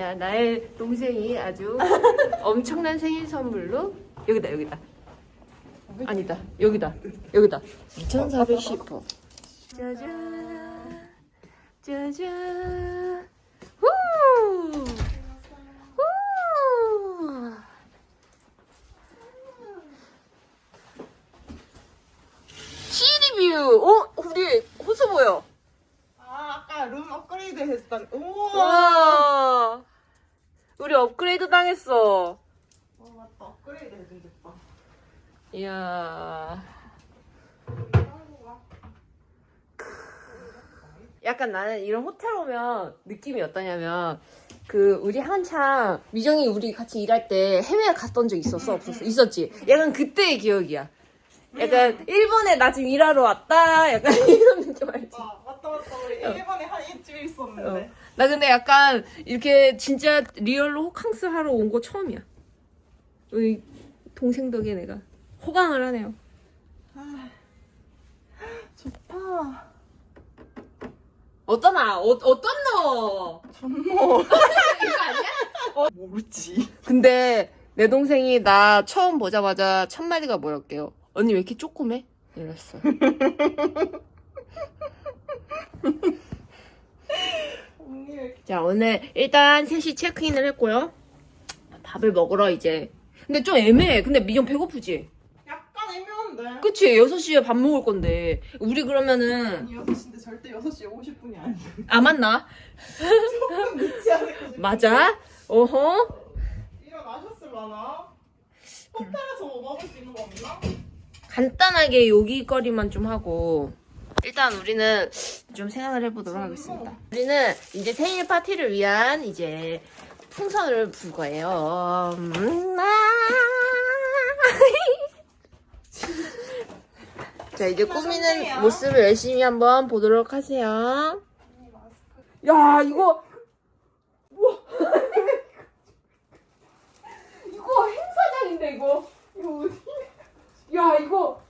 자, 나의 동생이 아주 엄청난 생일 선물로 여기다 여기다. 아니다. 여기다. 여기다. 2410호. 짜잔. 짜잔. 후! 후! 시리뷰. 어, 우리 호수 보여. 아 아까 룸 업그레이드 했던 우와 와. 우리 업그레이드 당했어. 어 맞다 업그레이드 해준댔다 이야. 약간 나는 이런 호텔 오면 느낌이 어떠냐면 그 우리 한창 미정이 우리 같이 일할 때 해외 갔던 적 있었어 없었어? 있었지? 약간 그때의 기억이야. 약간 일본에 나 지금 일하러 왔다 약간 이런 느낌 알지? 아 맞다 맞다. 우리 일본에 한 일주일 있었는데. 어. 나 근데 약간 이렇게 진짜 리얼로 호캉스 하러 온 거 처음이야. 우리 동생 덕에 내가 호강을 하네요 좋다 어떠나 어, 어떤 너 존모 이거 아니야? 모르지 근데 내 동생이 나 처음 보자마자 첫 마디가 뭐였게요? 언니 왜 이렇게 조그매? 이랬어. 자 오늘 일단 셋이 체크인을 했고요. 밥을 먹으러 이제. 근데 좀 애매해. 근데 미정 배고프지? 그치? 6시에 밥 먹을 건데. 우리 그러면은 아니 6시인데 절대 6시에 50분이 아니야 아 맞나? 조금 늦지 않을까 맞아? 어허? 일어나셨을라나? 호텔에서 뭐 먹을 수 있는 거 없나? 간단하게 요기거리만 좀 하고 일단 우리는 좀 생각을 해보도록 하겠습니다. 우리는 이제 생일 파티를 위한 이제 풍선을 불 거예요. 음, 아. 자 이제 꾸미는 모습을 열심히 한번 보도록 하세요. 야 이거 우 와. 이거 행사장인데 이거 이거 어디? 야 이거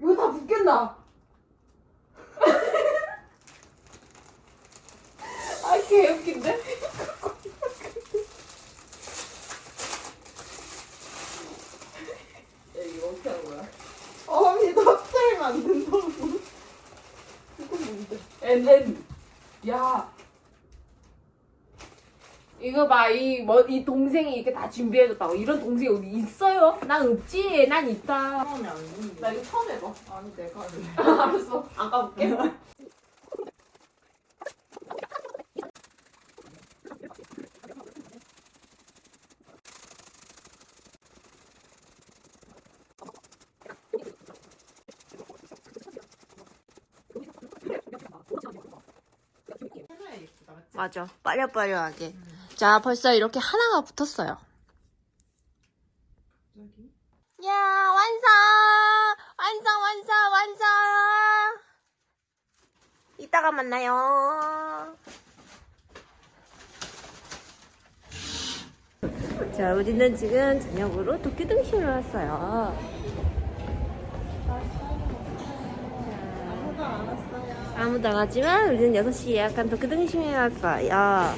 이거 다 붙겠나? 아 개웃긴데? 야 이거 하는 거야? 언니 호텔 만든다고 이건 뭔데? 엔엔 야. 이거 봐 이 뭐, 이 동생이 이렇게 다 준비해줬다고. 이런 동생이 어디 있어요? 난 없지. 난 있다. 처음에 안 했는데. 나 이거 처음 해봐. 아니 내가 할래 알았어. 안 까볼게 해놔야 예쁘다 맞아. 빠려빠려하게. 자 벌써 이렇게 하나가 붙었어요. 여기? 야 완성! 완성 완성 완성! 이따가 만나요. 자 우리는 지금 저녁으로 도쿄 등심을 왔어요 아무도 안 왔어요 아무도 안 왔지만 우리는 6시에 예약한 도쿄 등심에 왔어요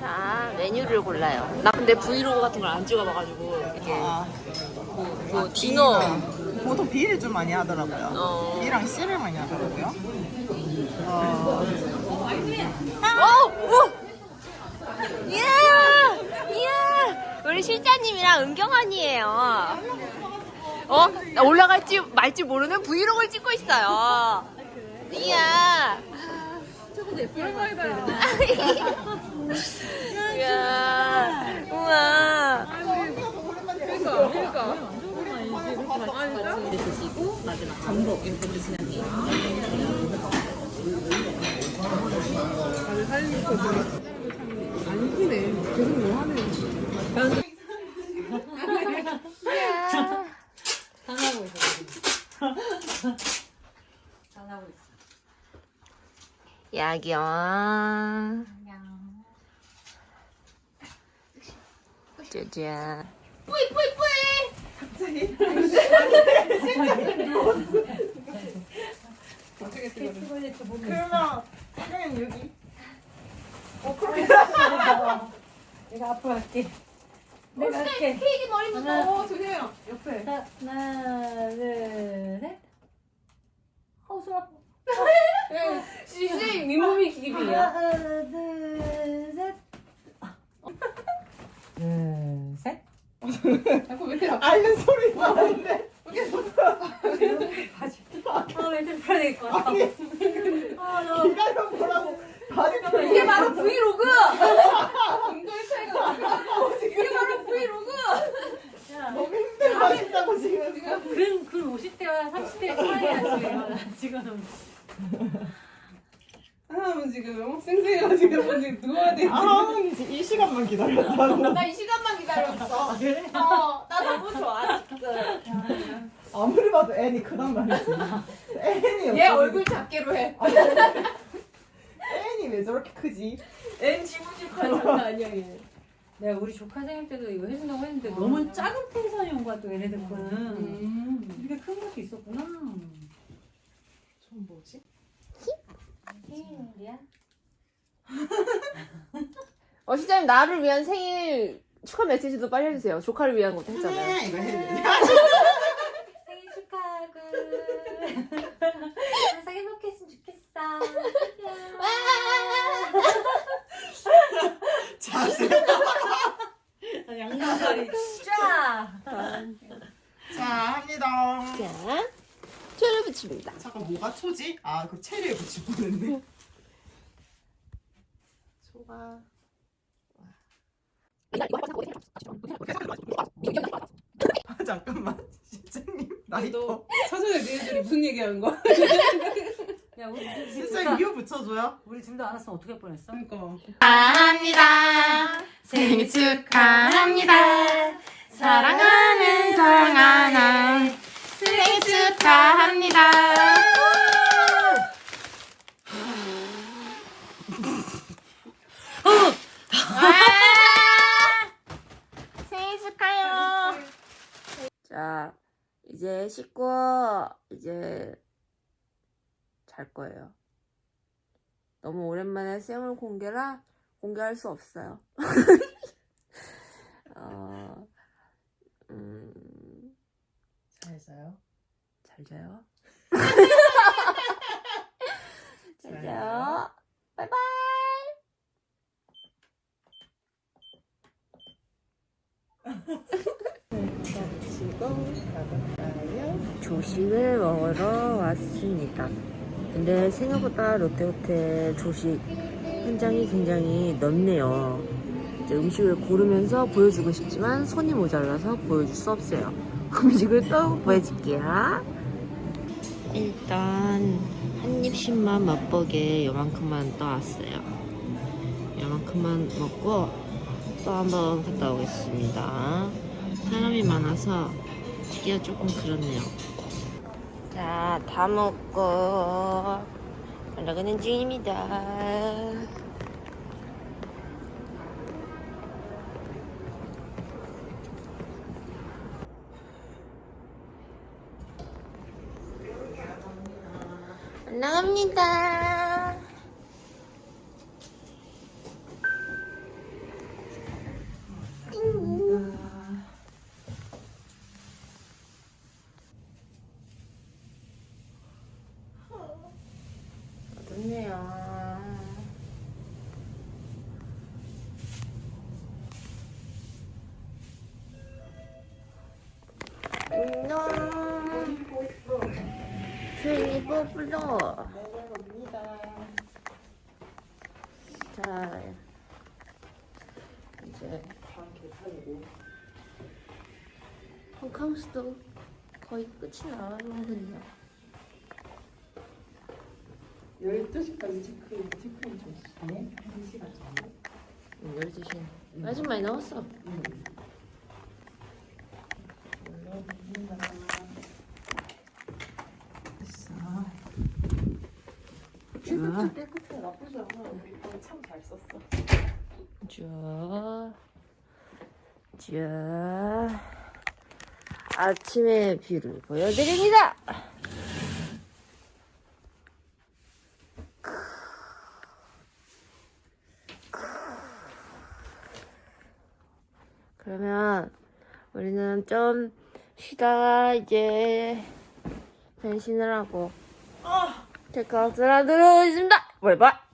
자 메뉴를 골라요 나 근데 브이로그 같은 걸 안 찍어봐가지고 이게 아, 그, 그 디너 보통 B를 좀 많이 하더라고요. 어. B랑 C를 많이 하더라고요. 어, 어! 어! 이야! 이야! 우리 실장님이랑 은경 언니예요. 어? 나 올라갈지 말지 모르는 브이로그를 찍고 있어요. 이야! 이야! 우와! 드시고 마지막 전복 이렇게 드시면 돼요. 야경. 짜잔. 뿌이 뿌이 뿌이. 어떻게? 찍어야 될지 모르겠어. 그러면 그냥 여기. 어 그렇게. 내가 앞으로 할게. 내가 할게. 케이크 머리 하나. 묻어 조심해요. 옆에. 자, 하나, 둘, 셋. 어우, 손아 파. CJ 민몸이 기비야. 하나, 둘, 셋. 둘, 셋. 자꾸 왜 이렇게 앓는 소리 나는데? 아, 멘트 풀어야 될 것 같아. 아, 나. 기다려 보라고. 다리 이게 바로 브이로그. 굉장히 차이가 나. 이게 바로 브이로그. 야, 너무 힘들어 하신다고 지금. 근, 근 50대와 30대의 차이야, 지금. 지금. 하나는 지금 너무 쌩쌩해가지고 지금 누워야 돼. 아, 이제 이 시간만 기다렸다고. 나이 시간만 기다렸어. 아, 그래? 어, 나 너무 좋아 지금. 아무리 봐도 애니 크단 말이지. 애니 얘 얼굴 작게로 해. 애니 왜 저렇게 크지? 엔 지구지구한 장난 아니야 얘. 내가 우리 조카 생일 때도 이거 해준다고 했는데 너무 작은 텐션이 온 거야, 또 얘네들 거는. 음. 이렇게 큰 것도 있었구나. 좀 뭐지? 생일이야? 어 시장님 나를 위한 생일 축하 메시지도 빨리 해주세요. 조카를 위한 것도 했잖아요. 네, 이거 해야 돼. 생일 축하하고. 항상 행복했으면 좋겠어. 자세. 양말이 쫙. 자, 합니다. 자, 붙입니다. 잠깐 뭐가 초지? 아, 그 체리에 붙일 뻔했네. 초가. 아, 잠깐만. 실장님, 나이도. 사전에 너희들이 무슨 얘기하는 거야? 야 우리 실장님, 다 이유 붙여줘요? 우리 둘 다 알았으면 어떻게 할 뻔했어? 그러니까 축하합니다. 생일 축하합니다. 사랑하는 정하나 생일 축하합니다. 생일 축하요. 자, 이제 씻고 이제 잘 거예요. 너무 오랜만에 생얼 공개라 공개할 수 없어요. 어, 음, 잘 자요. 잘 자요. 잘 잘 자요. 바이바이. 조식을 먹으러 왔습니다. 근데 생각보다 롯데호텔 조식 현장이 굉장히 넓네요. 음식을 고르면서 보여주고 싶지만 손이 모자라서 보여줄 수 없어요. 음식을 또 보여줄게요. 일단 한 입씩만 맛보게 요만큼만 떠왔어요. 요만큼만 먹고 또 한번 갔다 오겠습니다. 사람이 많아서 치기가 조금 그렇네요. 자, 다 먹고 올라가는 중입니다. 올라갑니다. 뽀플러. 자, 이제 펑캉스도 거의 끝이 나가는군요. 12시까지 체크인 체크인 좀 시네? 1시간 정도? 응, 12시. 아직 많이 나왔어. 쭉. 깨끗해 나쁘지 않아. 우리 참 잘 썼어. 쭉. 쭉. 아침의 view를 보여드립니다. 그러면 우리는 좀 쉬다가 이제 변신을 하고 아 체크아웃을 하도록 하겠습니다. 바이바이.